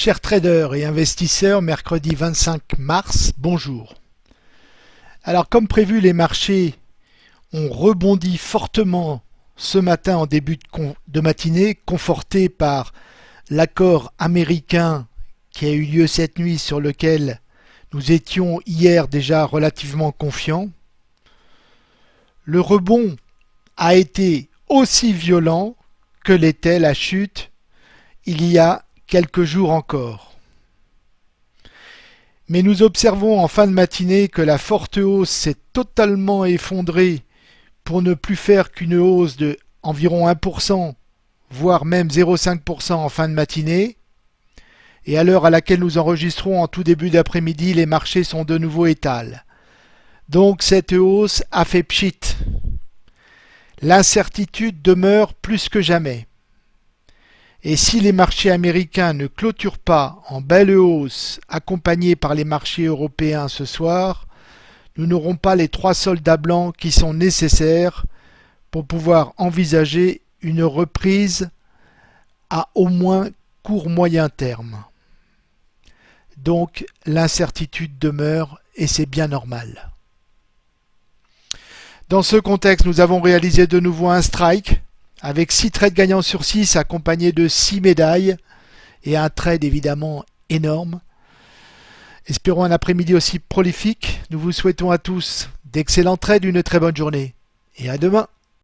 Chers traders et investisseurs, mercredi 25 mars, bonjour. Alors comme prévu, les marchés ont rebondi fortement ce matin en début de, matinée, confortés par l'accord américain qui a eu lieu cette nuit sur lequel nous étions hier déjà relativement confiants. Le rebond a été aussi violent que l'était la chute il y a quelques jours encore. Mais nous observons en fin de matinée que la forte hausse s'est totalement effondrée pour ne plus faire qu'une hausse de environ 1%, voire même 0,5% en fin de matinée. Et à l'heure à laquelle nous enregistrons en tout début d'après-midi, les marchés sont de nouveau étals. Donc cette hausse a fait pchit. L'incertitude demeure plus que jamais. Et si les marchés américains ne clôturent pas en belle hausse, accompagnés par les marchés européens ce soir, nous n'aurons pas les trois soldats blancs qui sont nécessaires pour pouvoir envisager une reprise à au moins court moyen terme. Donc l'incertitude demeure et c'est bien normal. Dans ce contexte, nous avons réalisé de nouveau un strike avec 6 trades gagnants sur 6 accompagnés de 6 médailles et un trade évidemment énorme. Espérons un après-midi aussi prolifique. Nous vous souhaitons à tous d'excellents trades, une très bonne journée et à demain.